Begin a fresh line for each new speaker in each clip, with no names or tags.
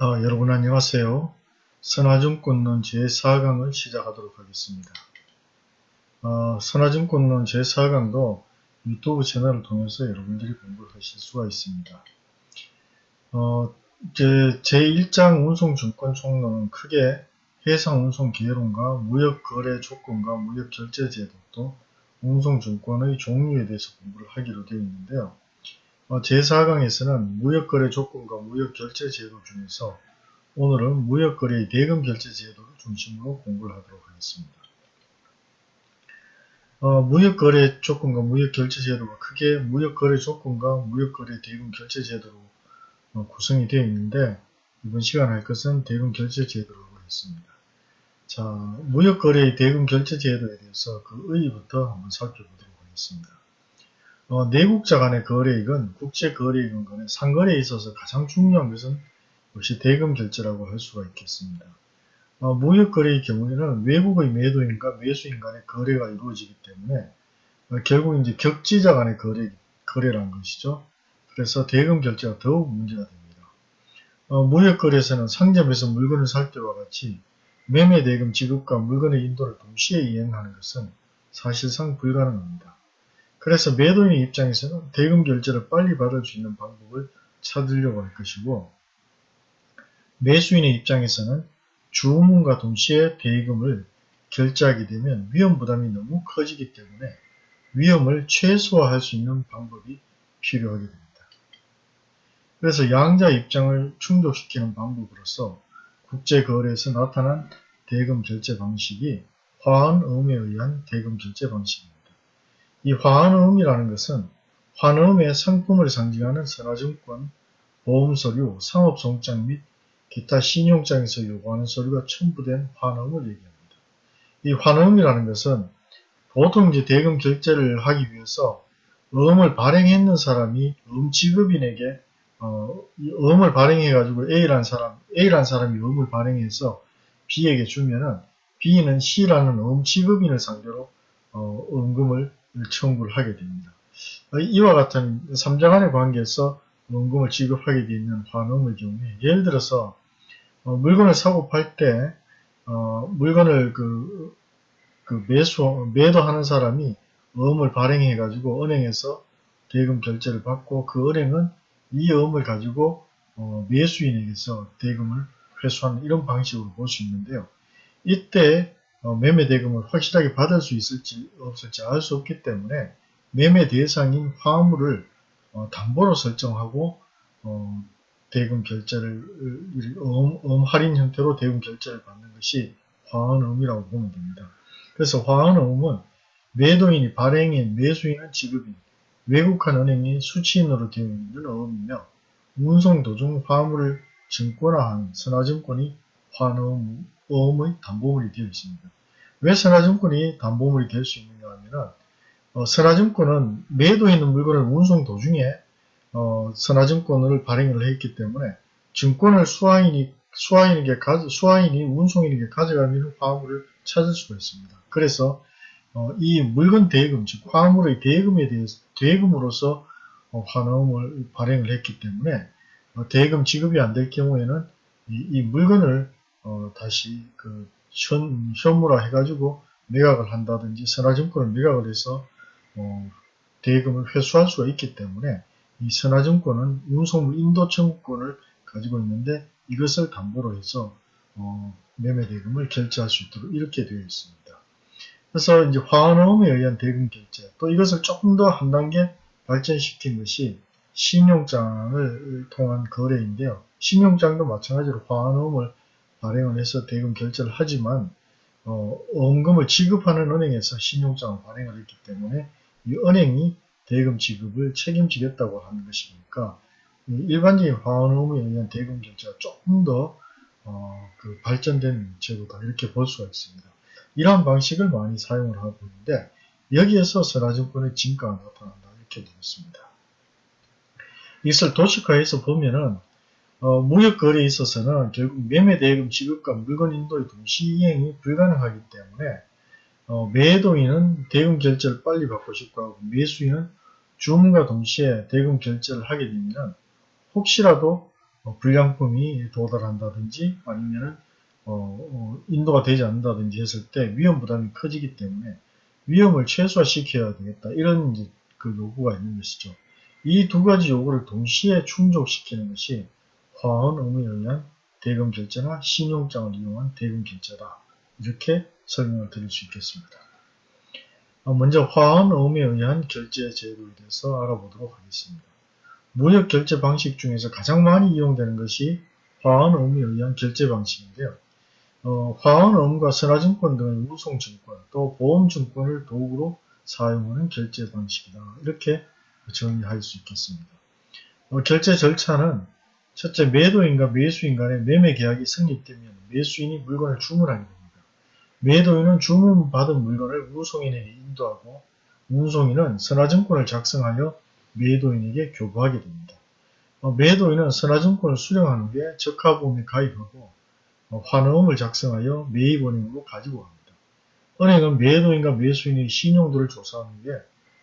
어, 여러분 안녕하세요. 선화증권론 제4강을 시작하도록 하겠습니다. 어, 선화증권론 제4강도 유튜브 채널을 통해서 여러분들이 공부를 하실 수가 있습니다. 어, 제, 제1장 운송증권 총론은 크게 해상운송계획론과 무역거래 조건과 무역결제제도 또 운송증권의 종류에 대해서 공부를 하기로 되어 있는데요. 어, 제4강에서는 무역거래 조건과 무역결제 제도 중에서 오늘은 무역거래의 대금결제 제도를 중심으로 공부를 하도록 하겠습니다. 어, 무역거래 조건과 무역결제 제도가 크게 무역거래 조건과 무역거래 대금 결제 제도로 어, 구성이 되어 있는데 이번 시간 할 것은 대금 결제 제도라고 했습니다. 자, 무역거래의 대금 결제 제도에 대해서 그 의의부터 한번 살펴보도록 하겠습니다. 어, 내국자 간의 거래액은 국제거래액은 간에 상거래에 있어서 가장 중요한 것은 역시 대금 결제라고 할 수가 있겠습니다. 어, 무역거래의 경우에는 외국의 매도인과 매수인 간의 거래가 이루어지기 때문에 어, 결국 이제 격지자 간의 거래, 거래라는 것이죠. 그래서 대금 결제가 더욱 문제가 됩니다. 어, 무역거래에서는 상점에서 물건을 살 때와 같이 매매 대금 지급과 물건의 인도를 동시에 이행하는 것은 사실상 불가능합니다. 그래서 매도인 입장에서는 대금 결제를 빨리 받을 수 있는 방법을 찾으려고 할 것이고 매수인의 입장에서는 주문과 동시에 대금을 결제하게 되면 위험 부담이 너무 커지기 때문에 위험을 최소화할 수 있는 방법이 필요하게 됩니다. 그래서 양자 입장을 충족시키는 방법으로서 국제거래에서 나타난 대금 결제 방식이 화환음에 의한 대금 결제 방식입니다. 이 화환음이라는 것은 환음의 상품을 상징하는 선화증권, 보험서류, 상업송장 및 기타 신용장에서 요구하는 서류가 첨부된 환음을 얘기합니다. 이 환음이라는 것은 보통 이제 대금 결제를 하기 위해서 음을 발행했는 사람이 음 지급인에게 어, 음을 발행해가지고 A라는 사람, A라는 사람이 음을 발행해서 B에게 주면은 B는 C라는 음 지급인을 상대로 어, 음금을 청구를 하게 됩니다. 이와 같은 3장 안의 관계에서 원금을 지급하게 되어 있는 환음의 경우에 예를 들어서 어, 물건을 사고 팔때 어, 물건을 그, 그 매수 매도하는 사람이 어음을 발행해 가지고 은행에서 대금 결제를 받고 그 은행은 이 어음을 가지고 어, 매수인에게서 대금을 회수하는 이런 방식으로 볼 수 있는데요. 이때 어, 매매 대금을 확실하게 받을 수 있을지 없을지 알 수 없기 때문에 매매 대상인 화물을 어, 담보로 설정하고 어, 대금 결제를 음, 음 할인 형태로 대금 결제를 받는 것이 화환음이라고 보면 됩니다. 그래서 화환음은 매도인이 발행인, 매수인은 지급인, 외국한 은행이 수취인으로 되어 있는 어음이며 운송 도중 화물을 증권화한 선화증권이 보험의 담보물이 되어 있습니다. 왜 선화증권이 담보물이 될 수 있느냐 하면은 어, 선화증권은 매도 있는 물건을 운송 도중에 어, 선화증권을 발행을 했기 때문에 증권을 수화인이 수화인에게 가, 수화인이 운송인에게 가져가면 화물을 찾을 수가 있습니다. 그래서 어, 이 물건 대금, 즉 화물의 대금에 대해서 대금으로서 어, 환음을 발행을 했기 때문에 어, 대금 지급이 안 될 경우에는 이, 이 물건을 어, 다시 그 현, 현물화 해가지고 매각을 한다든지 선화증권을 매각을 해서 어, 대금을 회수할 수가 있기 때문에 이 선화증권은 운송물 인도 청구권을 가지고 있는데 이것을 담보로 해서 어, 매매 대금을 결제할 수 있도록 이렇게 되어 있습니다. 그래서 이제 화환음에 의한 대금 결제 또 이것을 조금 더 한 단계 발전시킨 것이 신용장을 통한 거래인데요. 신용장도 마찬가지로 화환음을 발행을 해서 대금 결제를 하지만 어, 원금을 지급하는 은행에서 신용장을 발행을 했기 때문에 이 은행이 대금 지급을 책임지겠다고 하는 것이니까 일반적인 화원음에 의한 대금 결제가 조금 더 어, 그 발전된 제도다 이렇게 볼 수가 있습니다. 이러한 방식을 많이 사용을 하고 있는데 여기에서 선화증권의 진가가 나타난다 이렇게 되겠습니다. 이것을 도식화해서 보면은 어, 무역거래에 있어서는 결국 매매대금 지급과 물건 인도의 동시이행이 불가능하기 때문에 어, 매도인은 대금 결제를 빨리 받고 싶고 하고 매수인은 주문과 동시에 대금 결제를 하게 되면 혹시라도 어, 불량품이 도달한다든지 아니면은 어, 어, 인도가 되지 않는다든지 했을 때 위험 부담이 커지기 때문에 위험을 최소화시켜야 되겠다. 이런 그 요구가 있는 것이죠. 이 두 가지 요구를 동시에 충족시키는 것이 화원 의무에 의한 대금 결제나 신용장을 이용한 대금 결제다. 이렇게 설명을 드릴 수 있겠습니다. 어, 먼저 화원 의무에 의한 결제 제도에 대해서 알아보도록 하겠습니다. 무역 결제 방식 중에서 가장 많이 이용되는 것이 화원 의무에 의한 결제 방식인데요. 어, 화원 의무가 선화증권 등의 우송증권 또 보험증권을 도구로 사용하는 결제 방식이다. 이렇게 정리할 수 있겠습니다. 어, 결제 절차는 첫째 매도인과 매수인 간의 매매 계약이 성립되면 매수인이 물건을 주문하게 됩니다. 매도인은 주문받은 물건을 운송인에게 인도하고 운송인은 선화증권을 작성하여 매도인에게 교부하게 됩니다. 어, 매도인은 선화증권을 수령한 후에 적하보험에 가입하고 어, 환어음을 작성하여 매입은행으로 가지고 갑니다. 은행은 매도인과 매수인의 신용도를 조사한 후에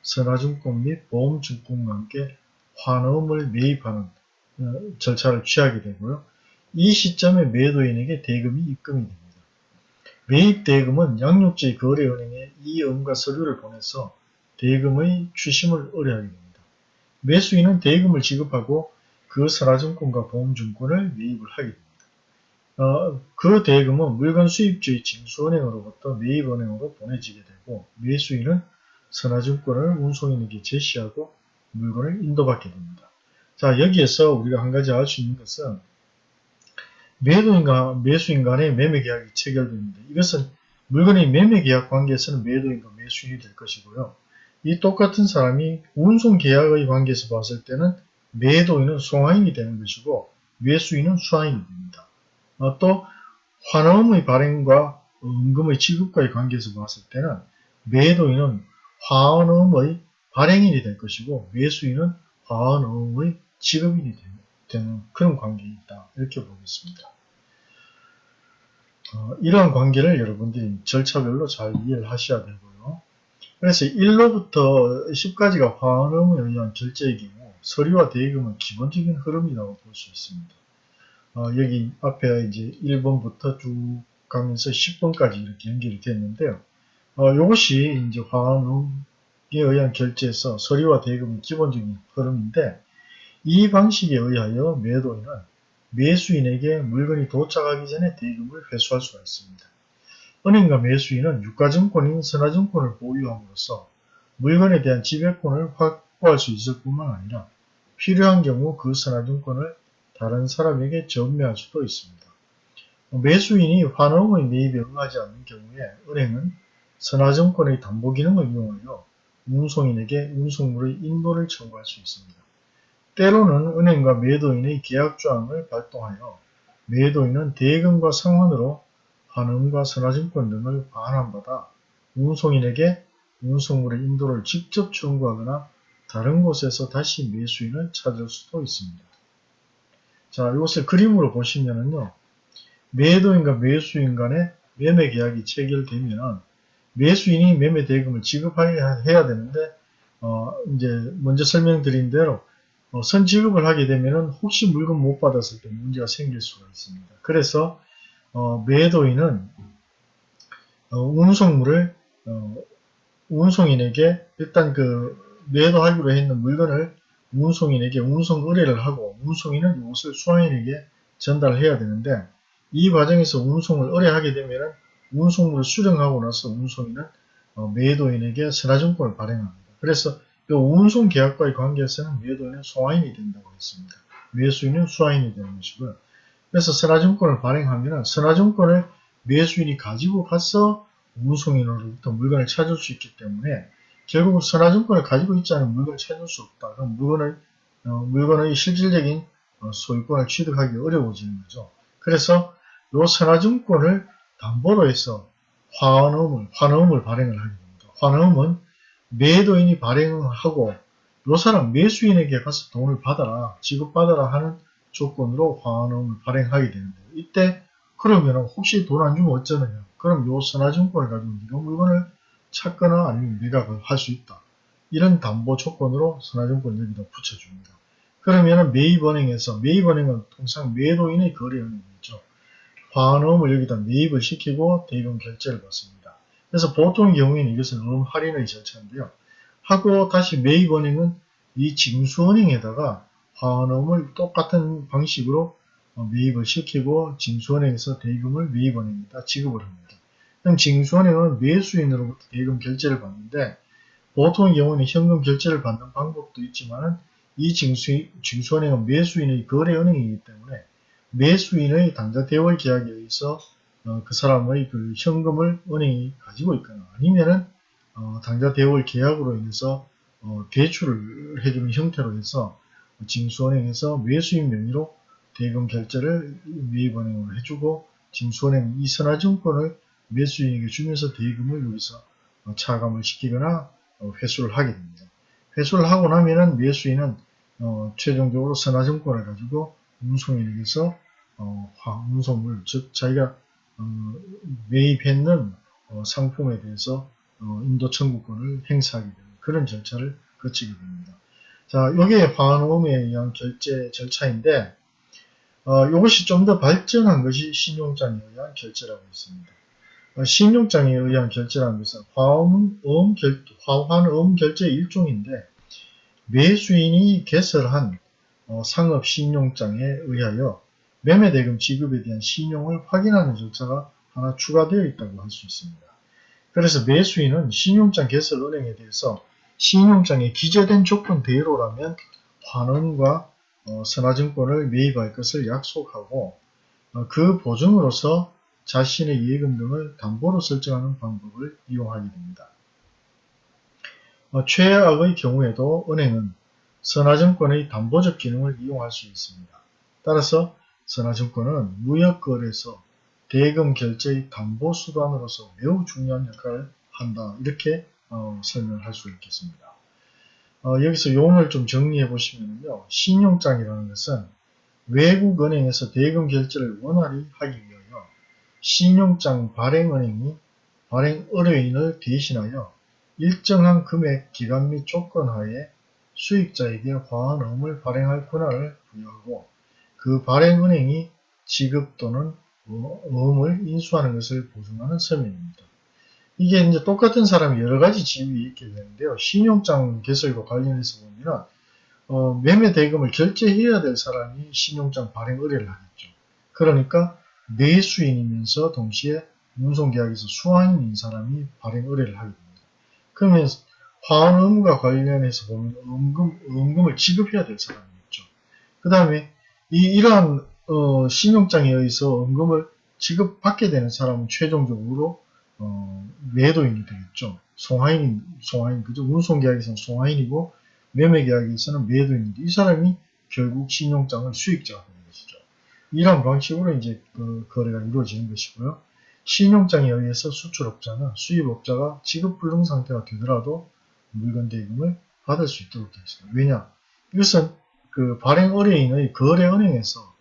선화증권 및 보험증권과 함께 환어음을 매입하는 어, 절차를 취하게 되고요. 이 시점에 매도인에게 대금이 입금이 됩니다. 매입 대금은 양육지 거래은행에 이 음과 서류를 보내서 대금의 추심을 의뢰하게 됩니다. 매수인은 대금을 지급하고 그 선화증권과 보험증권을 매입을 하게 됩니다. 어, 그 대금은 물건 수입주의 징수은행으로부터 매입은행으로 보내지게 되고 매수인은 선화증권을 운송인에게 제시하고 물건을 인도받게 됩니다. 자 여기에서 우리가 한 가지 알 수 있는 것은 매도인과 매수인 간의 매매 계약이 체결됩니다. 이것은 물건의 매매 계약 관계에서는 매도인과 매수인이 될 것이고요. 이 똑같은 사람이 운송 계약의 관계에서 봤을 때는 매도인은 송화인이 되는 것이고 매수인은 수화인이 됩니다. 어, 또 환원의 발행과 은금의 지급과의 관계에서 봤을 때는 매도인은 화원음의 발행인이 될 것이고 매수인은 화원음의 지급인이 되는 그런 관계이다. 이렇게 보겠습니다. 어, 이러한 관계를 여러분들이 절차별로 잘 이해를 하셔야 되고요. 그래서 1로부터 10까지가 화원음에 의한 결제의 경우 서류와 대금은 기본적인 흐름이라고 볼 수 있습니다. 어, 여기 앞에 이제 1번부터 쭉 가면서 10번까지 이렇게 연결이 됐는데요. 어, 이것이 이제 화원음에 의한 결제에서 서류와 대금은 기본적인 흐름인데 이 방식에 의하여 매도인은 매수인에게 물건이 도착하기 전에 대금을 회수할 수가 있습니다. 은행과 매수인은 유가증권인 선화증권을 보유함으로써 물건에 대한 지배권을 확보할 수 있을 뿐만 아니라 필요한 경우 그 선화증권을 다른 사람에게 전매할 수도 있습니다. 매수인이 환원의 매입에 응하지 않는 경우에 은행은 선화증권의 담보 기능을 이용하여 운송인에게 운송물의 인도를 청구할 수 있습니다. 때로는 은행과 매도인의 계약조항을 발동하여 매도인은 대금과 상환으로 환음과 선화증권 등을 반환받아 운송인에게 운송물의 인도를 직접 청구하거나 다른 곳에서 다시 매수인을 찾을 수도 있습니다. 자, 이것을 그림으로 보시면은요. 매도인과 매수인 간의 매매 계약이 체결되면 매수인이 매매 대금을 지급해야 되는데 어, 이제 먼저 설명드린 대로 어, 선지급을 하게 되면 혹시 물건 못 받았을 때 문제가 생길 수가 있습니다. 그래서 어, 매도인은 어, 운송물을 어, 운송인에게 일단 그 매도하기로 했는 물건을 운송인에게 운송 의뢰를 하고 운송인은 이것을 수화인에게 전달해야 되는데 이 과정에서 운송을 의뢰하게 되면 운송물을 수령하고 나서 운송인은 어, 매도인에게 선화증권을 발행합니다. 그래서 그 운송 계약과의 관계에서는 매도인은 소화인이 된다고 했습니다. 매수인은 수화인이 되는 것이고요. 그래서 선화증권을 발행하면 선화증권을 매수인이 가지고 가서 운송인으로부터 물건을 찾을 수 있기 때문에 결국 선화증권을 가지고 있지 않은 물건을 찾을 수 없다. 그럼 물건을 어, 물건의 실질적인 어, 소유권을 취득하기 어려워지는 거죠. 그래서 이 선화증권을 담보로 해서 환음을 환음을 발행을 하게 됩니다. 환음은 매도인이 발행하고 요 사람 매수인에게 가서 돈을 받아라 지급받아라 하는 조건으로 화환음을 발행하게 되는데 이때 그러면 혹시 돈 안 주면 어쩌느냐 그럼 요 선화증권을 가지고 네가 물건을 찾거나 아니면 매각을 할수 있다 이런 담보 조건으로 선화증권을 여기다 붙여줍니다 그러면은 매입은행에서 매입은행은 통상 매도인의 거래은행이죠. 화환음을 여기다 매입을 시키고 대금 결제를 받습니다. 그래서 보통 경우에는 이것은 음 할인의 절차인데요. 하고 다시 매입은행은 이 징수은행에다가 화환음을 똑같은 방식으로 어, 매입을 시키고 징수은행에서 대금을 매입은행에다 지급을 합니다. 그럼 징수은행은 매수인으로부터 대금 결제를 받는데 보통의 경우는 현금 결제를 받는 방법도 있지만 이 징수, 징수은행은 매수인의 거래은행이기 때문에 매수인의 당좌 대월 계약에 의해서 어, 그 사람의 그 현금을 은행이 가지고 있거나 아니면은 어, 당좌 대월 계약으로 인해서 어, 대출을 해주는 형태로 해서 징수은행에서 매수인 명의로 대금 결제를 매입은행으로 해주고 징수은행 이 선화증권을 매수인에게 주면서 대금을 여기서 어, 차감을 시키거나 어, 회수를 하게 됩니다. 회수를 하고 나면은 매수인은 어, 최종적으로 선화증권을 가지고 운송인에게서 어, 운송물 즉 자기가 어, 매입했는 어, 상품에 대해서 어, 인도 청구권을 행사하게 되는 그런 절차를 거치게 됩니다. 자, 이게 화환음에 의한 결제 절차인데 어, 이것이 좀 더 발전한 것이 신용장에 의한 결제라고 있습니다. 어, 신용장에 의한 결제라는 것은 화환음, 결, 화환음 결제 일종인데 매수인이 개설한 어, 상업 신용장에 의하여 매매대금 지급에 대한 신용을 확인하는 절차가 하나 추가되어 있다고 할 수 있습니다. 그래서 매수인은 신용장 개설 은행에 대해서 신용장에 기재된 조건 대로라면 환원과 어, 선화증권을 매입할 것을 약속하고 어, 그 보증으로서 자신의 예금 등을 담보로 설정하는 방법을 이용하게 됩니다. 어, 최악의 경우에도 은행은 선화증권의 담보적 기능을 이용할 수 있습니다. 따라서 선화증권은 무역거래에서 대금 결제의 담보 수단으로서 매우 중요한 역할을 한다. 이렇게 어, 설명할 수 있겠습니다. 어, 여기서 용어를 좀 정리해 보시면요. 신용장이라는 것은 외국 은행에서 대금 결제를 원활히 하기 위하여 신용장 발행은행이 발행 의뢰인을 대신하여 일정한 금액 기간 및 조건 하에 수익자에게 화환음을 발행할 권한을 부여하고 그 발행은행이 지급 또는 어음을 인수하는 것을 보증하는 서명입니다. 이게 이제 똑같은 사람이 여러 가지 지위 있게 되는데요. 신용장 개설과 관련해서 보면 어, 매매 대금을 결제해야 될 사람이 신용장 발행 의뢰를 하겠죠. 그러니까 매수인이면서 동시에 운송계약에서 수화인인 사람이 발행 의뢰를 하게 됩니다. 그러면 화환음과 관련해서 보면 음금, 음금을 지급해야 될 사람이 있죠. 그 다음에 이, 이러한 어, 신용장에 의해서 음금을 지급받게 되는 사람은 최종적으로 어, 매도인이 되겠죠. 송하인, 송하인, 그죠? 운송계약에서는 송하인이고 매매계약에서는 매도인인데 이 사람이 결국 신용장을 수익자가 되는 것이죠. 이런 방식으로 이제 그 거래가 이루어지는 것이고요. 신용장에 의해서 수출업자는 수입업자가 지급불능 상태가 되더라도 물건 대금을 받을 수 있도록 되어 있습니다. 왜냐? 이것은 그 발행 의뢰인의 거래은행에서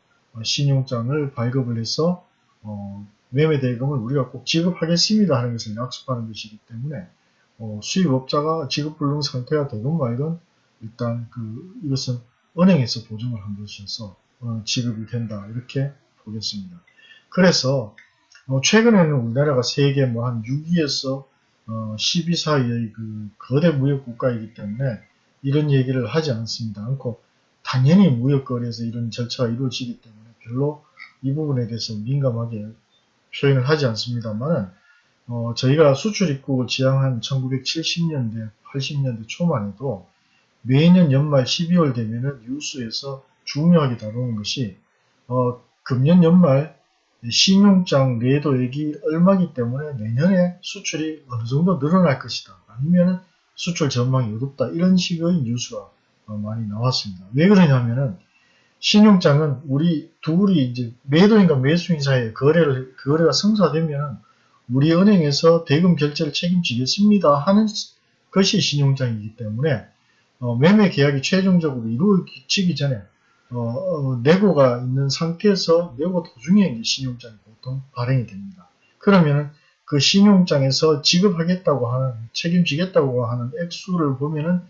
신용장을 발급을 해서 어, 매매 대금을 우리가 꼭 지급하겠습니다 하는 것을 약속하는 것이기 때문에 어, 수입업자가 지급 불능 상태가 되건 말건 일단 그 이것은 은행에서 보증을 한 것이어서 어, 지급이 된다 이렇게 보겠습니다. 그래서 어, 최근에는 우리나라가 세계 뭐 한 6위에서 어, 12 사이의 그 거대 무역 국가이기 때문에 이런 얘기를 하지 않습니다. 않고 당연히 무역거래에서 이런 절차가 이루어지기 때문에 별로 이 부분에 대해서 민감하게 표현을 하지 않습니다만 어, 저희가 수출입국을 지향한 1970년대, 80년대 초만 해도 매년 연말 12월 되면은 뉴스에서 중요하게 다루는 것이 어, 금년 연말 신용장 내도액이 얼마기 때문에 내년에 수출이 어느 정도 늘어날 것이다. 아니면 수출 전망이 어둡다. 이런 식의 뉴스가 어, 많이 나왔습니다. 왜 그러냐면은 신용장은 우리 둘이 이제 매도인과 매수인 사이에 거래를 거래가 성사되면 우리 은행에서 대금 결제를 책임지겠습니다 하는 것이 신용장이기 때문에 어, 매매 계약이 최종적으로 이루어지기 전에 어, 어, 내고가 있는 상태에서 내고 도중에 신용장이 보통 발행이 됩니다. 그러면 그 신용장에서 지급하겠다고 하는 책임지겠다고 하는 액수를 보면은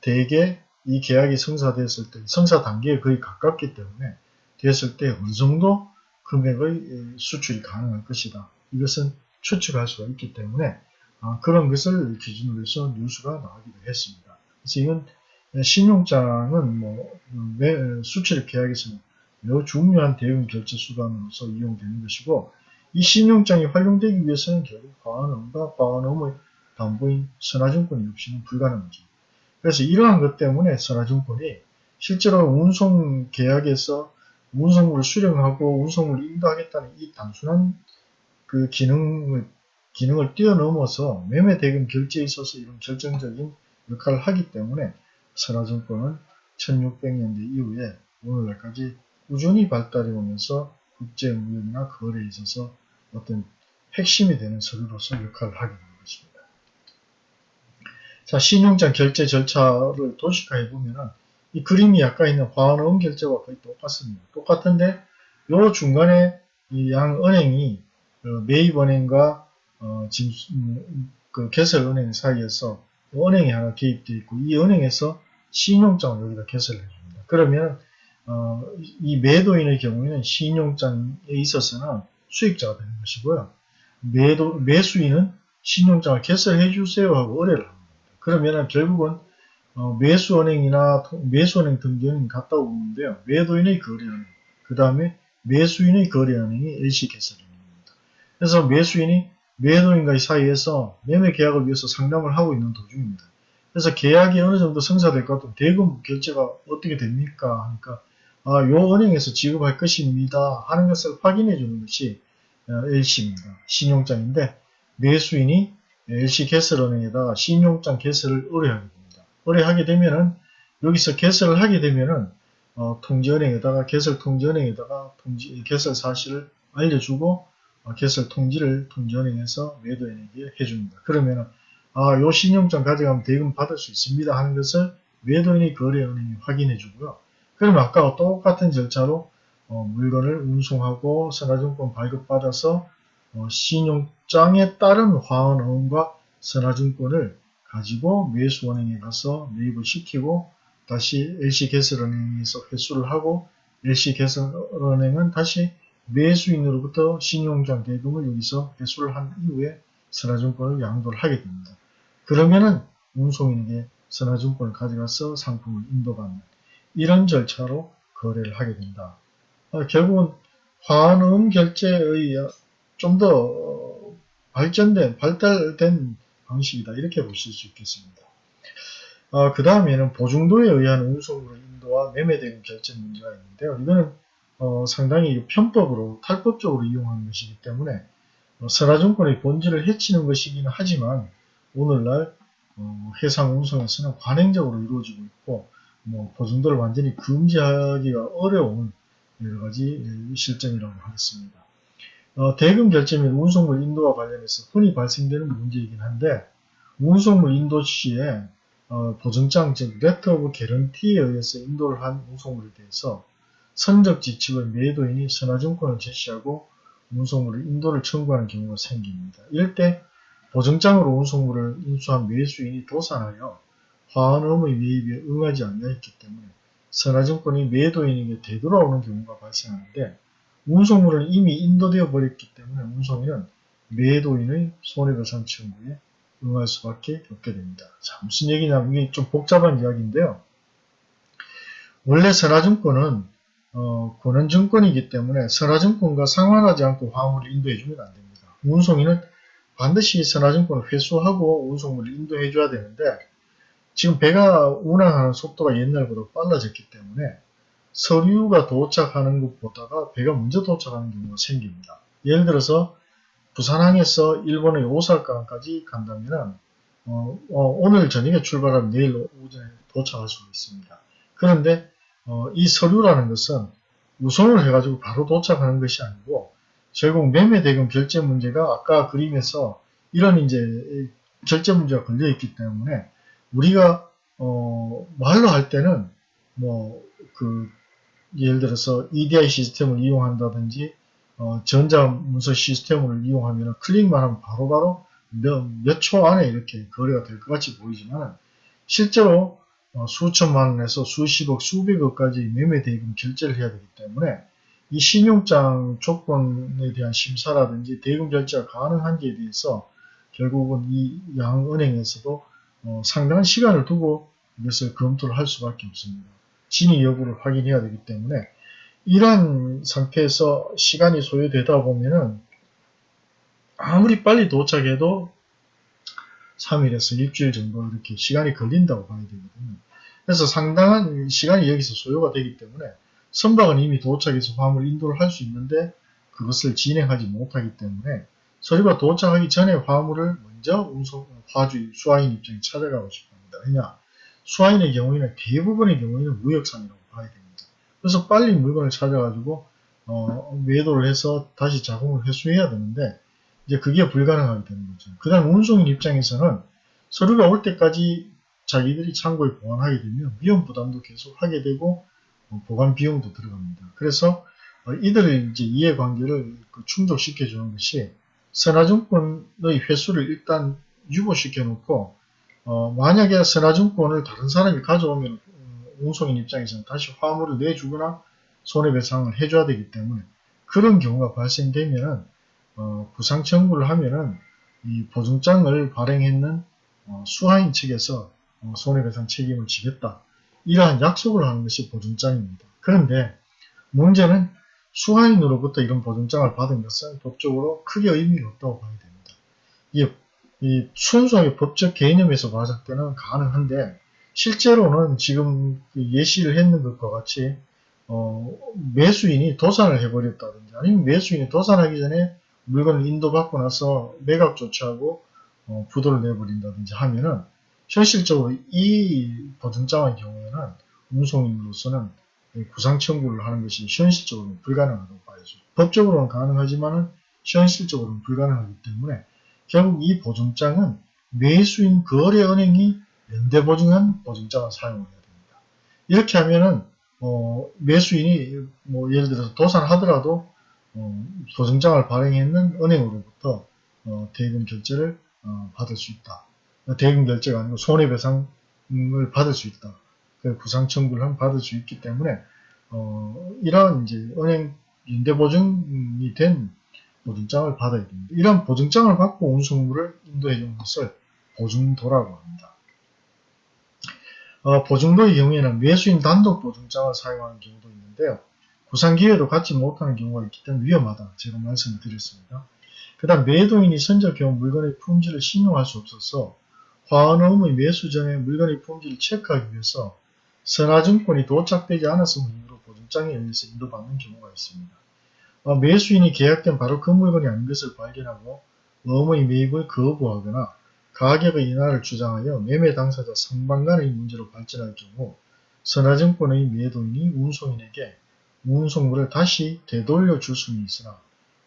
대개 이 계약이 성사됐을 때, 성사 단계에 거의 가깝기 때문에 됐을 때 어느 정도 금액의 수출이 가능할 것이다. 이것은 추측할 수가 있기 때문에 아, 그런 것을 기준으로 해서 뉴스가 나오기도 했습니다. 그래서 이건 신용장은 뭐 수출 계약에서는 매우 중요한 대응 결제 수단으로서 이용되는 것이고 이 신용장이 활용되기 위해서는 결국 과언음과 과언음의 담보인 선화증권이 없이는 불가능하죠. 그래서 이러한 것 때문에 선화증권이 실제로 운송 계약에서 운송물을 수령하고 운송물을 인도하겠다는 이 단순한 그 기능을 기능을 뛰어넘어서 매매 대금 결제에 있어서 이런 결정적인 역할을 하기 때문에 선화증권은 1600년대 이후에 오늘날까지 꾸준히 발달해 오면서 국제무역이나 거래에 있어서 어떤 핵심이 되는 서류로서 역할을 하게 됩니다. 자, 신용장 결제 절차를 도식화해 보면은 이 그림이 아까 있는 화환음 결제와 거의 똑같습니다. 똑같은데 요 중간에 이 양 은행이 어, 매입은행과 어, 음, 그 개설은행 사이에서 은행이 하나 개입되어 있고 이 은행에서 신용장을 여기다 개설해 줍니다. 그러면 어, 이 매도인의 경우에는 신용장에 있어서는 수익자가 되는 것이고요. 매도, 매수인은 신용장을 개설해 주세요 하고 의뢰를. 그러면 결국은 어, 매수은행이나 매수은행 등기은행 갔다 오는데요. 매도인의 거래은행, 그 다음에 매수인의 거래은행이 LC 개설은행입니다. 그래서 매수인이 매도인과의 사이에서 매매 계약을 위해서 상담을 하고 있는 도중입니다. 그래서 계약이 어느 정도 성사될 것 같으면 대금 결제가 어떻게 됩니까? 하니까 아, 요 은행에서 지급할 것입니다. 하는 것을 확인해 주는 것이 LC입니다. 어, 신용장인데 매수인이 LC 개설은행에다가 신용장 개설을 의뢰하게 됩니다. 의뢰하게 되면은 여기서 개설을 하게 되면은 어, 통지은행에다가 개설 통지은행에다가 통지 개설 사실을 알려주고 어, 개설 통지를 통지은행에서 매도인에게 해줍니다. 그러면은 아, 요 신용장 가져가면 대금 받을 수 있습니다 하는 것을 매도인이 거래은행이 확인해 주고요. 그러면 아까와 똑같은 절차로 어, 물건을 운송하고 선화증권 발급받아서 어, 신용장에 따른 화원원과 선화증권을 가지고 매수원행에 가서 매입을 시키고 다시 LC개설은행에서 회수를 하고 LC개설은행은 다시 매수인으로부터 신용장 대금을 여기서 회수를 한 이후에 선화증권을 양도를 하게 됩니다. 그러면은 운송인에게 선화증권을 가져가서 상품을 인도받는 이런 절차로 거래를 하게 된다. 어, 결국은 환음 결제의 좀더 어, 발전된 발달된 방식이다 이렇게 보실 수 있겠습니다. 어, 그 다음에는 보증도에 의한 운송으로 인도와 매매된 결제 문제가 있는데요. 이거는 어, 상당히 편법으로 탈법적으로 이용하는 것이기 때문에 어, 선화증권의 본질을 해치는 것이기는 하지만 오늘날 어, 해상 운송에서는 관행적으로 이루어지고 있고 뭐 보증도를 완전히 금지하기가 어려운 여러 가지 실정이라고 하겠습니다. 어, 대금 결제 및 운송물 인도와 관련해서 흔히 발생되는 문제이긴 한데 운송물 인도 시에 어, 보증장 즉 letter of guarantee에 의해서 인도를 한 운송물에 대해서 선적 지침을 매도인이 선하증권을 제시하고 운송물을 인도를 청구하는 경우가 생깁니다. 때 보증장으로 운송물을 인수한 매수인이 도산하여 화환음의 매입에 응하지 않냐 했기 때문에 선화증권이 매도인에게 되돌아오는 경우가 발생하는데 운송물은 이미 인도되어 버렸기 때문에 운송인은 매도인의 손해배상 청구에 응할 수밖에 없게 됩니다. 자, 무슨 얘기냐면 이게 좀 복잡한 이야기인데요. 원래 선화증권은 어, 권한증권이기 때문에 선화증권과 상환하지 않고 화물을 인도해주면 안됩니다. 운송인은 반드시 선화증권을 회수하고 운송물을 인도해줘야 되는데 지금 배가 운항하는 속도가 옛날보다 빨라졌기 때문에 서류가 도착하는 것보다가 배가 먼저 도착하는 경우가 생깁니다. 예를 들어서 부산항에서 일본의 오사카까지 간다면 어, 어, 오늘 저녁에 출발하면 내일 오전에 도착할 수 있습니다. 그런데 어, 이 서류라는 것은 우선을 해가지고 바로 도착하는 것이 아니고 결국 매매 대금 결제 문제가 아까 그림에서 이런 이제 결제 문제가 걸려 있기 때문에 우리가 어, 말로 할 때는 뭐그 예를 들어서 EDI 시스템을 이용한다든지 어, 전자문서 시스템을 이용하면 클릭만 하면 바로바로 몇 초 안에 이렇게 거래가 될 것 같이 보이지만 실제로 어, 수천만 원에서 수십억, 수백억까지 매매 대금 결제를 해야 되기 때문에 이 신용장 조건에 대한 심사라든지 대금 결제가 가능한지에 대해서 결국은 이 양은행에서도 어, 상당한 시간을 두고 이것을 검토를 할 수밖에 없습니다. 진위 여부를 확인해야 되기 때문에 이러한 상태에서 시간이 소요되다 보면은 아무리 빨리 도착해도 3일에서 일주일 정도 이렇게 시간이 걸린다고 봐야 되거든요. 그래서 상당한 시간이 여기서 소요가 되기 때문에 선박은 이미 도착해서 화물 인도를 할 수 있는데 그것을 진행하지 못하기 때문에 서류가 도착하기 전에 화물을 먼저 운송, 화주, 수화인 입장에 찾아가고 싶어 합니다. 왜냐? 수화인의 경우에는 대부분의 경우에는 무역상이라고 봐야 됩니다. 그래서 빨리 물건을 찾아가지고 어, 매도를 해서 다시 자금을 회수해야 되는데 이제 그게 불가능하게 되는 거죠. 그 다음 운송인 입장에서는 서류가 올 때까지 자기들이 창고에 보관하게 되면 위험 부담도 계속 하게 되고 어, 보관 비용도 들어갑니다. 그래서 어, 이들의 이제 이해관계를 그 충족시켜 주는 것이 선화증권의 회수를 일단 유보시켜 놓고 어, 만약에 선화증권을 다른 사람이 가져오면 어, 운송인 입장에서는 다시 화물을 내주거나 손해배상을 해줘야 되기 때문에 그런 경우가 발생되면 어, 구상 청구를 하면은 이 보증장을 발행했는 어, 수하인 측에서 어, 손해배상 책임을 지겠다. 이러한 약속을 하는 것이 보증장입니다. 그런데 문제는 수하인으로부터 이런 보증장을 받은 것은 법적으로 크게 의미가 없다고 봐야 됩니다. 이게 이 순수하게 법적 개념에서 봤을 때는 가능한데 실제로는 지금 그 예시를 했는 것과 같이 어, 매수인이 도산을 해버렸다든지 아니면 매수인이 도산하기 전에 물건을 인도받고 나서 매각 조치하고 어, 부도를 내버린다든지 하면은 현실적으로 이 보증장의 경우에는 운송인으로서는 구상 청구를 하는 것이 현실적으로는 불가능하다고 봐야죠. 법적으로는 가능하지만은 현실적으로는 불가능하기 때문에 결국 이 보증장은 매수인 거래 은행이 연대보증한 보증장을 사용해야 됩니다. 이렇게 하면은 어, 매수인이 뭐 예를 들어서 도산하더라도 어, 보증장을 발행했는 은행으로부터 어, 대금 결제를 어, 받을 수 있다. 대금 결제가 아니고 손해배상을 받을 수 있다. 구상 청구를 받을 수 있기 때문에 어, 이러한 이제 은행 연대보증이 된 보증장을 받아야 됩니다. 이런 보증장을 받고 운송물을 인도해 주는 것을 보증도라고 합니다. 어, 보증도의 경우에는 매수인 단독 보증장을 사용하는 경우도 있는데요. 구상기회도 갖지 못하는 경우가 있기 때문에 위험하다. 제가 말씀을 드렸습니다. 그 다음 매도인이 선적 경우 물건의 품질을 신용할 수 없어서 화원음의 매수 전에 물건의 품질을 체크하기 위해서 선화증권이 도착되지 않았음을 이유로 보증장에 의해서 인도받는 경우가 있습니다. 어, 매수인이 계약된 바로 그 물건이 아닌 것을 발견하고 어음의 매입을 거부하거나 가격의 인하를 주장하여 매매 당사자 상방 간의 문제로 발전할 경우 선화증권의 매도인이 운송인에게 운송물을 다시 되돌려 줄 수는 있으나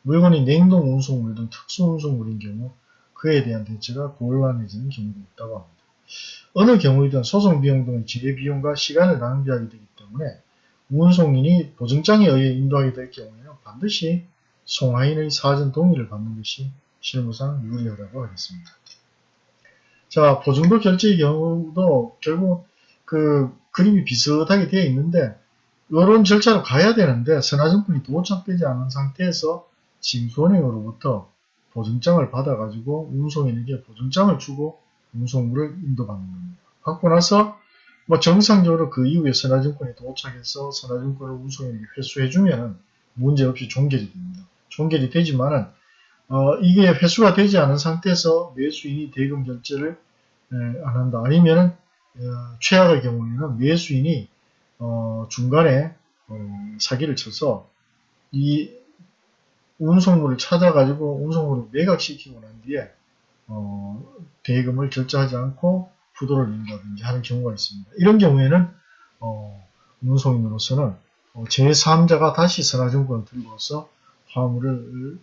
물건이 냉동 운송물 등 특수 운송물인 경우 그에 대한 대처가 곤란해지는 경우도 있다고 합니다. 어느 경우이든 소송 비용 등의 지혜 비용과 시간을 낭비하게 되기 때문에 운송인이 보증장에 의해 인도하게 될 경우에는 반드시 송하인의 사전 동의를 받는 것이 실무상 유리하다고 하겠습니다. 자, 보증도 결제의 경우도 결국 그 그림이 비슷하게 되어 있는데 이런 절차로 가야 되는데 선화증권이 도착되지 않은 상태에서 징수은행으로부터 보증장을 받아가지고 운송인에게 보증장을 주고 운송물을 인도받는 겁니다. 받고 나서 뭐 정상적으로 그 이후에 선화증권이 도착해서 선화증권을 운송인에게 회수해주면 문제없이 종결이 됩니다. 종결이 되지만은 어, 이게 회수가 되지 않은 상태에서 매수인이 대금 결제를 에, 안 한다. 아니면은 어, 최악의 경우에는 매수인이 어, 중간에 어, 사기를 쳐서 이 운송물을 찾아가지고 운송물을 매각시키고 난 뒤에 어, 대금을 결제하지 않고 부도를 낸다든지 하는 경우가 있습니다. 이런 경우에는 어, 운송인으로서는 어, 제3자가 다시 선화증권을 들고서 화물을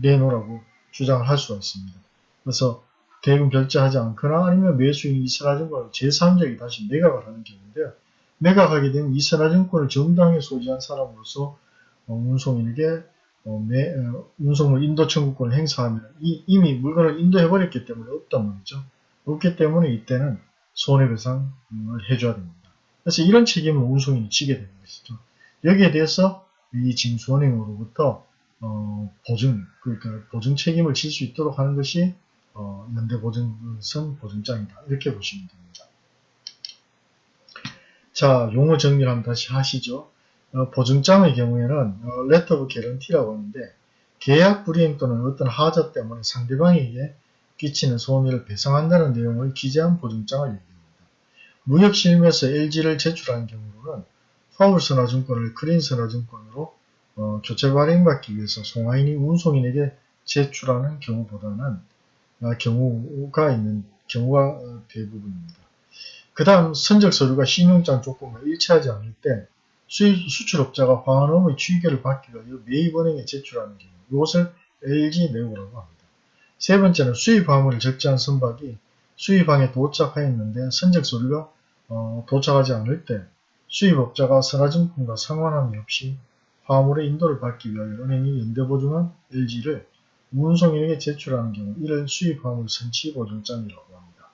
내놓으라고 주장을 할 수가 있습니다. 그래서 대금 결제하지 않거나 아니면 매수인이 이 선화증권을 제3자에게 다시 매각을 하는 경우인데요. 매각하게 되면 이 선화증권을 정당히 소지한 사람으로서 어, 운송인에게 어, 매, 어, 운송물 인도 청구권을 행사하면 이, 이미 물건을 인도해버렸기 때문에 없단 말이죠. 없기 때문에 이때는 손해배상을 해줘야 됩니다. 그래서 이런 책임을 운송인이 지게 되는 것이죠. 여기에 대해서 이 징수은행으로부터 어, 보증, 그러니까 보증 책임을 질 수 있도록 하는 것이 어, 연대보증선 보증장이다. 이렇게 보시면 됩니다. 자, 용어 정리를 한번 다시 하시죠. 어, 보증장의 경우에는 어, letter of guarantee라고 하는데 계약 불이행 또는 어떤 하자 때문에 상대방에게 끼치는 손해를 배상한다는 내용을 기재한 보증장을 얘기합니다. 무역실무에서 LG를 제출한 경우는 파울선화증권을 크린선화증권으로 어, 교체 발행받기 위해서 송하인이 운송인에게 제출하는 경우보다는 아, 경우가 있는 경우가 어, 대부분입니다. 그 다음 선적 서류가 신용장 조건과 일치하지 않을 때 수입 수출업자가 화환음의 취계를 받기 위하여 매입은행에 제출하는 경우 이것을 LG 내고라고 합니다. 세 번째는 수입 화물을 적재한 선박이 수입항에 도착하였는데 선적 서류가 어, 도착하지 않을 때 수입업자가 선화증권과 상환함이 없이 화물의 인도를 받기 위하여 은행이 연대보증한 LG를 운송인에게 제출하는 경우 이를 수입화물 선치보증장이라고 합니다.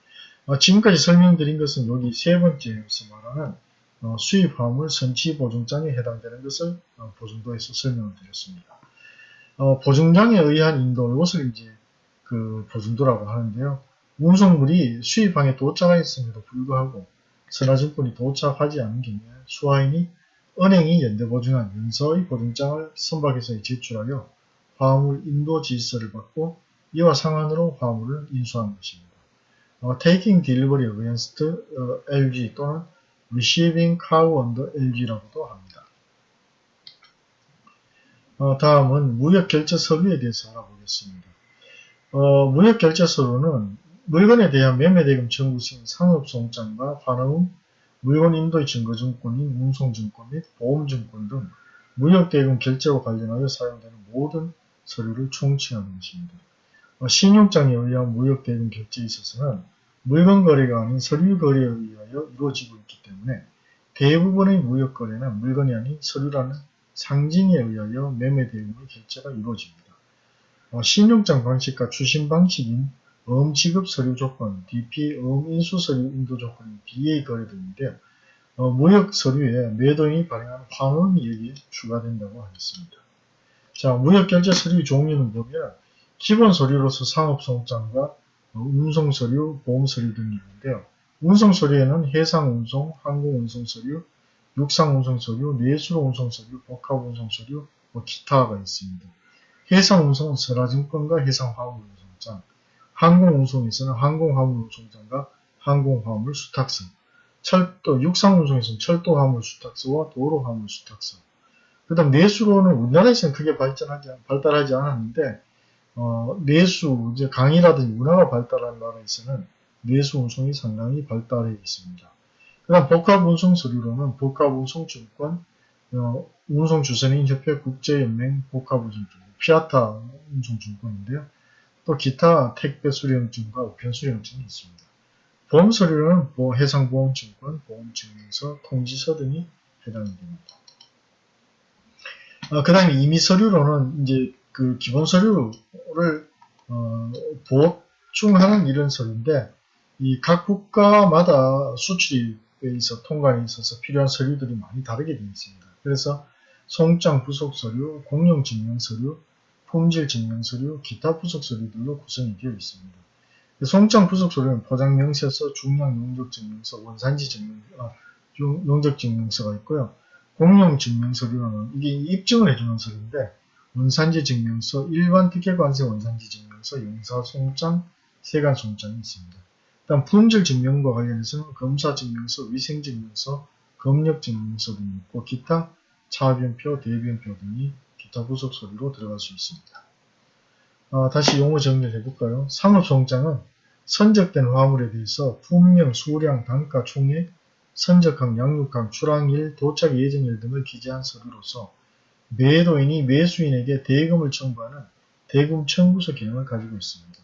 어, 지금까지 설명드린 것은 여기 세 번째에서 말하는 어, 수입화물 선치보증장에 해당되는 것을 어, 보증도에서 설명을 드렸습니다. 어, 보증장에 의한 인도 이것을 이제 그 보증도라고 하는데요. 운송물이 수입항에 도착하였음에도 불구하고 선화증권이 도착하지 않은 경우에 수화인이 은행이 연대보증한 연서의 보증장을 선박에서 제출하여 화물 인도 질서를 받고 이와 상환으로 화물을 인수하는 것입니다. 어, taking delivery against 어, LG 또는 receiving cargo under LG라고도 합니다. 어, 다음은 무역 결제 서류에 대해서 알아보겠습니다. 어, 무역결제서류는 물건에 대한 매매대금 청구신 상업송장과 환음, 물건 인도의 증거증권인 운송증권 및 보험증권 등 무역대금 결제와 관련하여 사용되는 모든 서류를 총칭하는 것입니다. 어, 신용장에 의한 무역대금 결제에 있어서는 물건 거래가 아닌 서류 거래에 의하여 이루어지고 있기 때문에 대부분의 무역 거래는 물건이 아닌 서류라는 상징에 의하여 매매 대금의 결제가 이루어집니다. 어, 신용장 방식과 추심 방식인 어음 지급 서류 조건, DP 어음 인수 서류 인도 조건인 BA 거래 등인데 어, 무역 서류에 매도인이 발행한 환원이 여기에 추가된다고 하겠습니다. 자, 무역 결제 서류 종류는 보면 기본 서류로서 상업송장과 어, 운송 서류, 보험 서류 등이 있는데요. 운송 서류에는 해상 운송, 항공 운송 서류, 육상 운송 서류, 내수로 운송 서류, 복합 운송 서류, 뭐 기타가 있습니다. 해상운송은 선화증권과 해상화물운송장, 항공운송에서는 항공화물운송장과 항공화물 수탁서, 철도, 육상운송에서는 철도화물 수탁서와 도로화물 수탁서. 그 다음 내수로는 우리나라에서는 크게 발전하지, 발달하지 않았는데, 어, 내수, 이제 강이라든지 문화가 발달한 나라에서는 내수 운송이 상당히 발달해 있습니다. 그 다음 복합 운송 서류로는 복합 운송 증권, 어, 운송 주선인 협회 국제연맹 복합 운송 증권, 피아타 운송 증권인데요. 또 기타 택배 수령증과 우편 수령증이 있습니다. 보험 서류는 뭐 해상보험증권, 보험증명서, 통지서 등이 해당이 됩니다. 어, 그 다음에 임의 서류로는 이제 그 기본 서류를 어, 보충하는 이런 서류인데 이 각 국가마다 수출에 있어 통관에 있어서 필요한 서류들이 많이 다르게 되어 있습니다. 그래서 송장 부속 서류, 공용 증명 서류, 품질 증명 서류, 기타 부속 서류들로 구성이 되어 있습니다. 송장 부속 서류는 포장 명세서, 중량 용적 증명서, 원산지 증명, 아, 용적 증명서가 있고요. 공용 증명 서류는 이게 입증을 해주는 서류인데 원산지 증명서, 일반 특혜관세 원산지 증명서, 용사 송장, 세관 송장이 있습니다. 다음 품질 증명과 관련해서는 검사 증명서, 위생 증명서, 검역 증명서 등이 있고 기타 차변표, 대변표 등이 기타 부속 서류로 들어갈 수 있습니다. 어, 다시 용어 정리를 해볼까요? 상업송장은 선적된 화물에 대해서 품명, 수량, 단가, 총액, 선적항, 양육항, 출항일, 도착 예정일 등을 기재한 서류로서 매도인이 매수인에게 대금을 청구하는 대금 청구서 기능을 가지고 있습니다.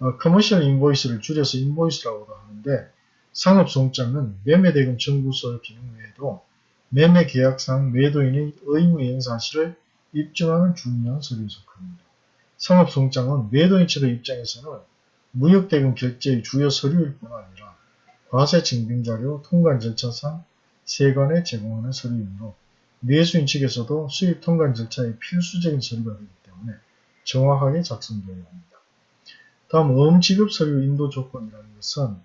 어, commercial invoice를 줄여서 invoice라고도 하는데 상업송장은 매매대금 청구서 기능 외에도 매매계약상 매도인의 의무이행 사실을 입증하는 중요한 서류에 속합니다. 상업송장은 매도인 측의 입장에서는 무역대금 결제의 주요 서류일 뿐 아니라 과세 증빙자료, 통관 절차상 세관에 제공하는 서류이므로 매수인 측에서도 수입 통관 절차의 필수적인 서류가 되기 때문에 정확하게 작성되어야 합니다. 다음 어음지급 서류 인도 조건이라는 것은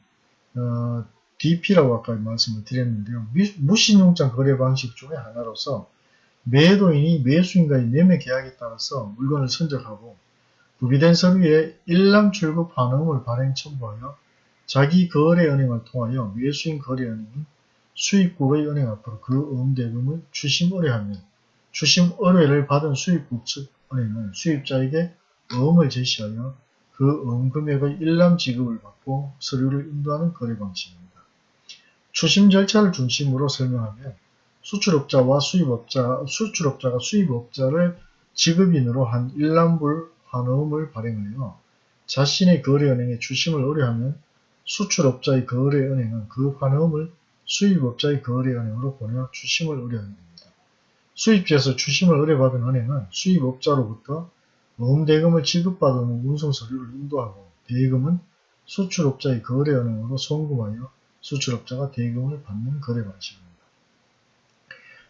어, DP라고 아까 말씀을 드렸는데요. 무신용장 거래 방식 중의 하나로서 매도인이 매수인과의 매매 계약에 따라서 물건을 선적하고 구비된 서류에 일람 출급 환음을 발행 첨부하여 자기 거래 은행을 통하여 매수인 거래 은행이 수입국의 은행 앞으로 그 음대금을 추심 의뢰하면 추심 의뢰를 받은 수입국 측 은행은 수입자에게 어음을 제시하여 그 어음 금액의 일람 지급을 받고 서류를 인도하는 거래 방식입니다. 추심 절차를 중심으로 설명하면 수출업자와 수입업자, 수출업자가 수입업자를 지급인으로 한 일람불 환음을 발행하여 자신의 거래은행에 추심을 의뢰하면 수출업자의 거래은행은 그 환음을 수입업자의 거래은행으로 보내어 추심을 의뢰하는 겁니다. 수입지에서 추심을 의뢰받은 은행은 수입업자로부터 모음대금을 지급받은 후 운송서류를 인도하고 대금은 수출업자의 거래은행으로 송금하여 수출업자가 대금을 받는 거래 방식입니다.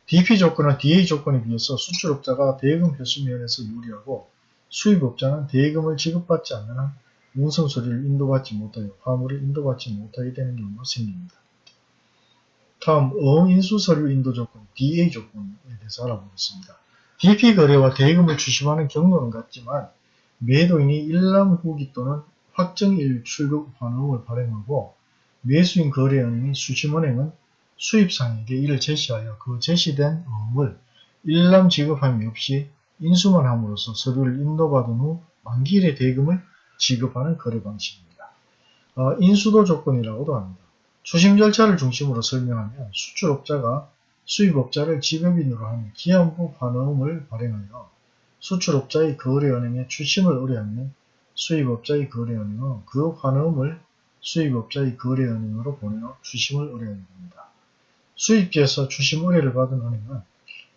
DP 조건은 DA 조건에 비해서 수출업자가 대금 회수 면에서 유리하고 수입업자는 대금을 지급받지 않는 한 운송서류를 인도받지 못하여 화물을 인도받지 못하게 되는 경우가 생깁니다. 다음 어인수서류 인도 조건 DA 조건에 대해서 알아보겠습니다. DP 거래와 대금을 주심하는 경로는 같지만 매도인이 일람 후기 또는 확정일 출급 환원을 발행하고 매수인 거래은행인 수심은행은 수입상에게 이를 제시하여 그 제시된 어음을 일람 지급함이 없이 인수만 함으로써 서류를 인도받은 후 만기일의 대금을 지급하는 거래 방식입니다. 어, 인수도 조건이라고도 합니다. 추심 절차를 중심으로 설명하면 수출업자가 수입업자를 지급인으로 한 기한부 환음을 발행하여 수출업자의 거래은행에 추심을 의뢰하면 수입업자의 거래은행은 그 환음을 수입업자의 거래은행으로 보내어 추심을 의뢰하게 됩니다. 수입지에서 추심 의뢰를 받은 은행은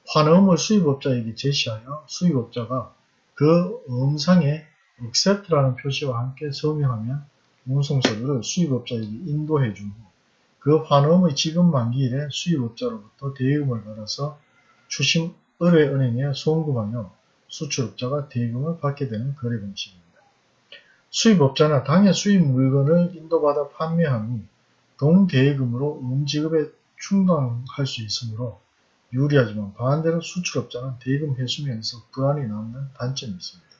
환음을 수입업자에게 제시하여 수입업자가 그 음상에 accept라는 표시와 함께 서명하면 운송서류를 수입업자에게 인도해 준후그 환음의 지급 만기일에 수입업자로부터 대금을 받아서 추심 의뢰은행에 송금하여 수출업자가 대금을 받게 되는 거래 방식입니다. 수입업자는 당해 수입 물건을 인도받아 판매한 후 동대금으로 음지급에 충당할 수 있으므로 유리하지만 반대로 수출업자는 대금 회수면에서 불안이 남는 단점이 있습니다.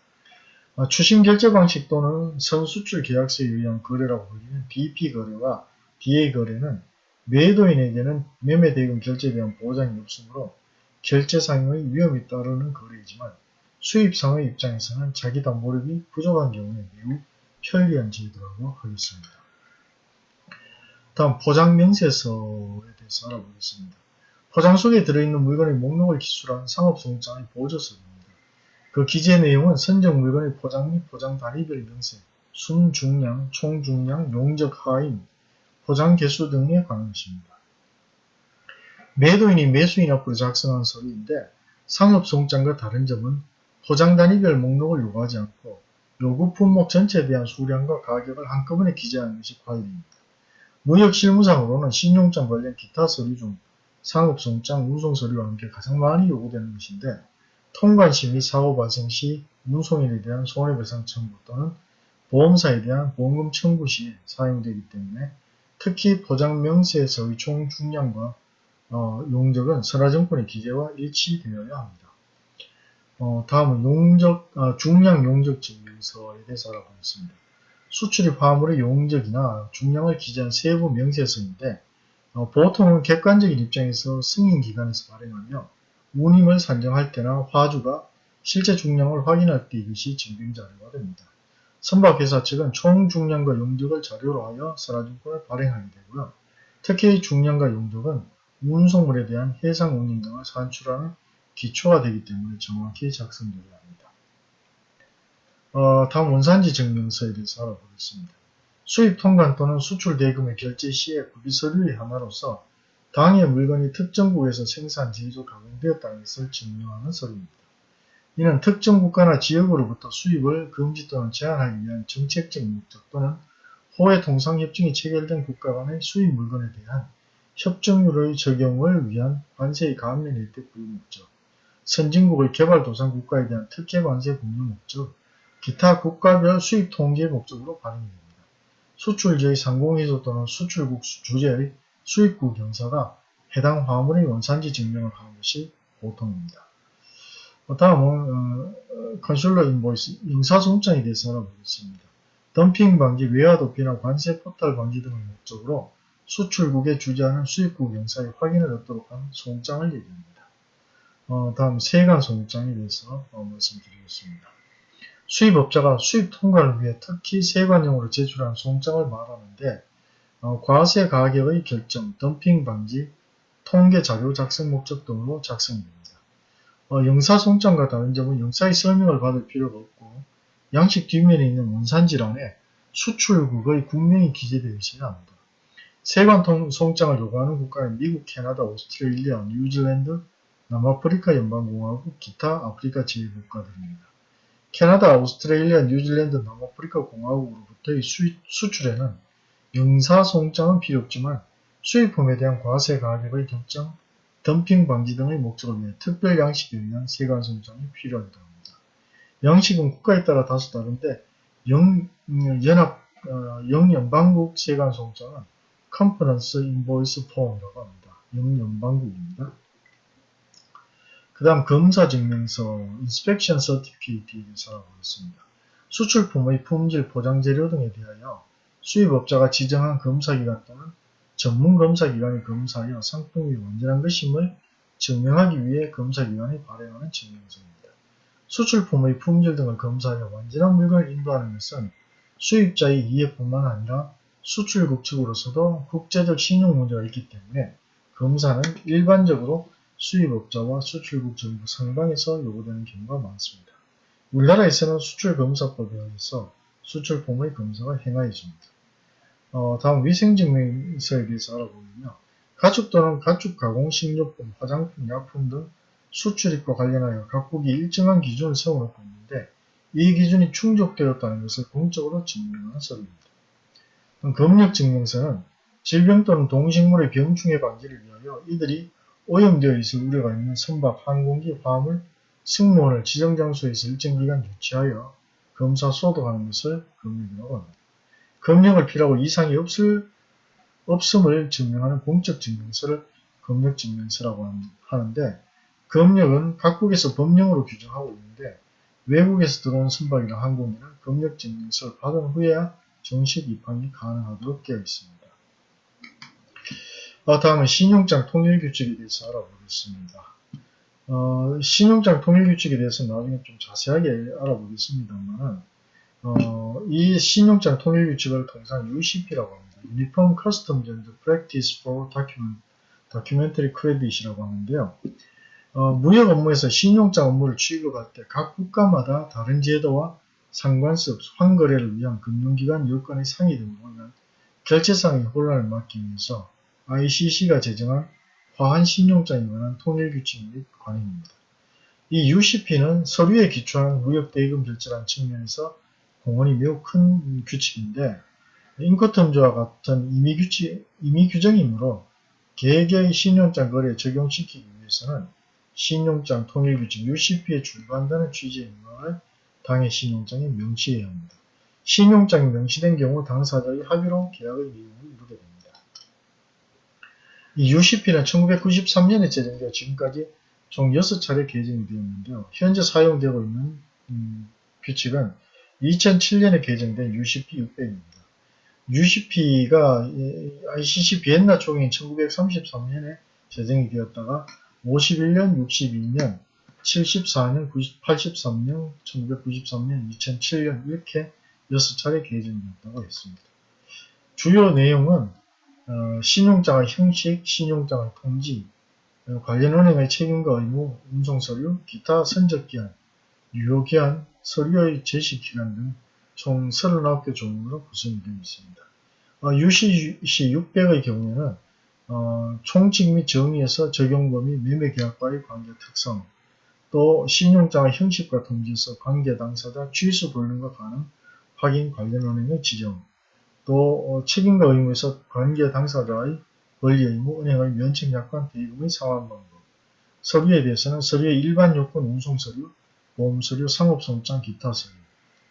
아, 추심 결제 방식 또는 선수출 계약서에 의한 거래라고 불리는 DP 거래와 DA 거래는 매도인에게는 매매 대금 결제에 대한 보장이 없으므로 결제상의 위험이 따르는 거래이지만 수입상의 입장에서는 자기 담보력이 부족한 경우에 매우 편리한 제도라고 하겠습니다. 다음 포장 명세서에 대해서 알아보겠습니다. 포장 속에 들어있는 물건의 목록을 기술한 상업송장의 보조서입니다. 그 기재 내용은 선적 물건의 포장 및 포장 단위별 명세, 순 중량, 총 중량, 용적 하인, 포장 개수 등에 관한 것입니다. 매도인이 매수인 앞으로 작성한 서류인데 상업송장과 다른 점은 포장 단위별 목록을 요구하지 않고 요구 품목 전체에 대한 수량과 가격을 한꺼번에 기재하는 것이 관리입니다. 무역실무상으로는 신용장 관련 기타 서류 중 상업송장, 운송서류와 함께 가장 많이 요구되는 것인데 통관시 및 사고 발생 시 운송인에 대한 손해배상 청구 또는 보험사에 대한 보험금 청구 시에 사용되기 때문에 특히 포장 명세에서의 총 중량과 어, 용적은 선화증권의 기재와 일치되어야 합니다. 어, 다음은 용적, 어, 중량 용적 증명서에 대해서 알아보겠습니다. 수출입 화물의 용적이나 중량을 기재한 세부 명세서인데 어, 보통은 객관적인 입장에서 승인기관에서 발행하며 운임을 산정할 때나 화주가 실제 중량을 확인할 때 이것이 증빙자료가 됩니다. 선박회사 측은 총 중량과 용적을 자료로 하여 선화증권을 발행하게 되고요. 특히 중량과 용적은 운송물에 대한 해상 운임 등을 산출하는 기초가 되기 때문에 정확히 작성되어야 합니다. 어, 다음 원산지 증명서에 대해서 알아보겠습니다. 수입 통관 또는 수출 대금의 결제 시에 구비 서류의 하나로서 당해 물건이 특정국에서 생산, 제조, 가공되었다는 것을 증명하는 서류입니다. 이는 특정 국가나 지역으로부터 수입을 금지 또는 제한하기 위한 정책적 목적 또는 호의 통상협정이 체결된 국가 간의 수입 물건에 대한 협정률의 적용을 위한 관세의 감면 혜택 부여 목적, 선진국의 개발도상 국가에 대한 특혜 관세 공유 목적, 기타 국가별 수입 통제 목적으로 발행이 됩니다. 수출지의 상공회소 또는 수출국 주재의 수입국 경사가 해당 화물의 원산지 증명을 하는 것이 보통입니다. 다음은 consular invoice 영사송장에 대해서 알아보겠습니다. 덤핑 방지, 외화 도피나 관세 포탈 방지 등의 목적으로 수출국에 주재하는 수입국 영사의 확인을 얻도록 한 송장을 얘기합니다. 어, 다음 세관 송장에 대해서 어, 말씀드리겠습니다. 수입업자가 수입 통과를 위해 특히 세관용으로 제출한 송장을 말하는데 어, 과세 가격의 결정, 덤핑 방지, 통계 자료 작성 목적 등으로 작성됩니다. 어, 영사 송장과 다른 점은 영사의 설명을 받을 필요가 없고 양식 뒷면에 있는 원산지란에 수출국의 국명이 기재되어 있어야 합니다. 세관 송장을 요구하는 국가는 미국, 캐나다, 오스트레일리아, 뉴질랜드, 남아프리카 연방공화국, 기타 아프리카 지휘국가들입니다. 캐나다, 오스트레일리아, 뉴질랜드, 남아프리카 공화국으로부터의 수출에는 영사 송장은 필요 없지만 수입품에 대한 과세 가격의 결정, 덤핑 방지 등의 목적을 위해 특별 양식에 의한 세관 송장이 필요하기도 합니다. 양식은 국가에 따라 다소 다른데 영, 연합, 어, 영연방국 세관 송장은 conference invoice form이라고 합니다. 영연방국입니다. 그 다음 검사증명서 inspection certificate에 대해서 알아보겠습니다. 수출품의 품질, 포장재료 등에 대하여 수입업자가 지정한 검사기관 또는 전문검사기관이 검사하여 상품이 완전한 것임을 증명하기 위해 검사기관이 발행하는 증명서입니다. 수출품의 품질 등을 검사하여 완전한 물건을 인도하는 것은 수입자의 이해뿐만 아니라 수출국 측으로서도 국제적 신용 문제가 있기 때문에 검사는 일반적으로 수입업자와 수출국 정부 상방에서 요구되는 경우가 많습니다. 우리나라에서는 수출검사법에 의해서 수출품의 검사가 행하여집니다. 어, 다음 위생증명서에 대해서 알아보면요. 가축 또는 가축 가공 식료품, 화장품, 약품 등 수출입과 관련하여 각국이 일정한 기준을 세워놓고 있는데 이 기준이 충족되었다는 것을 공적으로 증명하는 서류입니다. 검역증명서는 질병 또는 동식물의 병충해 방지를 위하여 이들이 오염되어 있을 우려가 있는 선박, 항공기, 화물, 승무원을 지정 장소에서 일정 기간 유치하여 검사 소독하는 것을 검역이라고 합니다. 검역을 필요하고 이상이 없을, 없음을 증명하는 공적 증명서를 검역 증명서라고 하는데 검역은 각국에서 법령으로 규정하고 있는데 외국에서 들어온 선박이나 항공기는 검역 증명서를 받은 후에야 정식 입항이 가능하도록 되어 있습니다. 어, 다음은 신용장 통일규칙에 대해서 알아보겠습니다. 어, 신용장 통일규칙에 대해서 나중에 좀 자세하게 알아보겠습니다만 어, 이 신용장 통일규칙을 통상 UCP라고 합니다. Uniform Customs and Practice for Document, Documentary Credit이라고 하는데요. 어, 무역 업무에서 신용장 업무를 취급할 때 각 국가마다 다른 제도와 없이 환거래를 위한 금융기관 여건의 상의 등으로 결제상의 혼란을 막기 위해서 ICC가 제정한 화한 신용장에 관한 통일규칙 및 관행입니다. 이 UCP는 서류에 기초한 무역대금 결제라는 측면에서 공헌이 매우 큰 규칙인데 인커텀즈와 같은 임의규칙, 임의규정이므로 개개의 신용장 거래에 적용시키기 위해서는 신용장 통일규칙 UCP에 준수한다는 취지의 명을 당해 신용장에 명시해야 합니다. 신용장이 명시된 경우 당사자의 합의로 계약의 내용을 이루게 됩니다. 이 UCP는 1993년에 제정되어 지금까지 총 6차례 개정이 되었는데요. 현재 사용되고 있는 음, 규칙은 2007년에 개정된 UCP 600입니다. UCP가 ICC 비엔나 총회인 1933년에 제정이 되었다가 51년, 62년, 74년, 90, 83년, 1993년, 2007년 이렇게 6차례 개정되었다고 했습니다. 주요 내용은 어, 신용장의 형식, 신용장의 통지, 어, 관련 은행의 책임과 의무, 운송서류, 기타 선적기한, 유효기한, 서류의 제시기간 등 총 39개 종목으로 구성이 되어 있습니다. 어, UCC 600의 경우에는 어, 총칙 및 정의에서 적용범위, 매매계약과의 관계 특성, 또 신용장의 형식과 통지에서 관계 당사자 취소 불능과 가능, 확인 관련 은행의 지정, 또 어, 책임과 의무에서 관계 당사자의 권리 의무, 은행의 면책 약관, 대금의 상환 방법. 서류에 대해서는 서류의 일반 요건 운송 서류, 보험 서류, 상업성장, 기타 서류,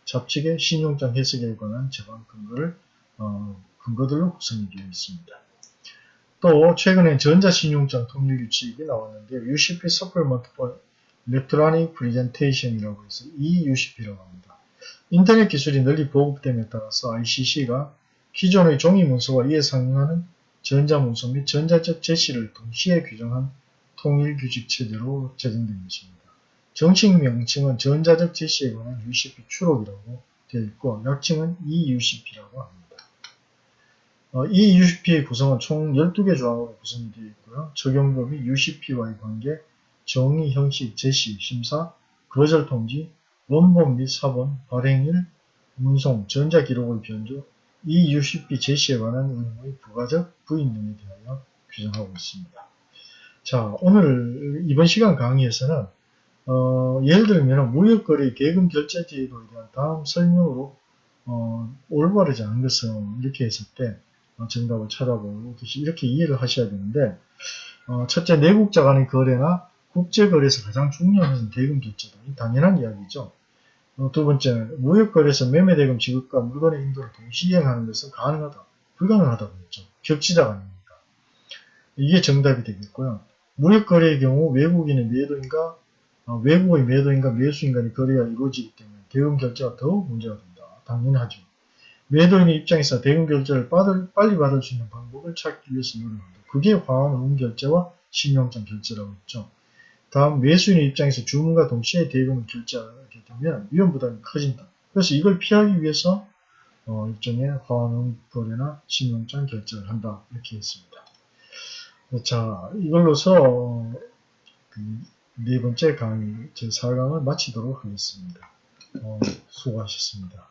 잡칙의 신용장 해석에 관한 제반 근거를 어, 근거들로 구성이 되어 있습니다. 또 최근에 전자신용장 통일 규칙이 나왔는데 UCP Supplement for Electronic Presentation이라고 해서 EUCP라고 합니다. 인터넷 기술이 널리 보급됨에 따라서 ICC가 기존의 종이 문서와 이에 상응하는 전자문서 및 전자적 제시를 동시에 규정한 통일 규칙 체제로 제정된 것입니다. 정식 명칭은 전자적 제시에 관한 UCP 추록이라고 되어 있고 약칭은 EUCP라고 합니다. 어, 이 UCP의 구성은 총 12개 조항으로 구성이 되어 있고요. 적용법이 UCP와의 관계, 정의, 형식, 제시, 심사, 거절 통지, 원본 및 사본, 발행일, 운송, 전자기록의 변조, 이 UCP 제시에 관한 의무의 부가적 부인 등에 대하여 규정하고 있습니다. 자, 오늘 이번 시간 강의에서는 어, 예를 들면 무역거래 계금 결제 제도에 대한 다음 설명으로 어, 올바르지 않은 것은 이렇게 했을 때 어, 정답을 찾아보고 이렇게 이해를 하셔야 되는데 어, 첫째 내국자 간의 거래나 국제거래에서 가장 중요한 것은 대금 결제다. 당연한 이야기죠. 어, 두 번째 무역거래에서 매매대금 지급과 물건의 인도를 동시에 행하는 것은 가능하다. 불가능하다고 했죠. 격치자가 아닙니까. 이게 정답이 되겠고요. 무역거래의 경우 외국인의 매도인가 외국의 매도인가 매수인간의 거래가 이루어지기 때문에 대금 결제가 더욱 문제가 된다. 당연하죠. 매도인의 입장에서 대금 결제를 받을, 빨리 받을 수 있는 방법을 찾기 위해서 노력한다. 그게 화환 응 결제와 신용장 결제라고 했죠. 다음 매수인의 입장에서 주문과 동시에 대금을 결제하게 되면 위험 부담이 커진다. 그래서 이걸 피하기 위해서 어, 일종의 화환응 거래나 신용장 결제를 한다. 이렇게 했습니다. 자, 이걸로서 어, 그네 번째 강의 제4강을 마치도록 하겠습니다. 어, 수고하셨습니다.